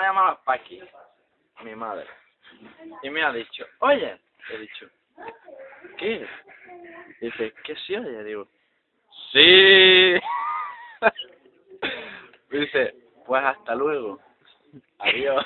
Me ha llamado Paqui, mi madre, y me ha dicho, oye, he dicho, ¿qué? Dice, ¿qué sí oye? Digo, sí. Dice, pues hasta luego. Adiós.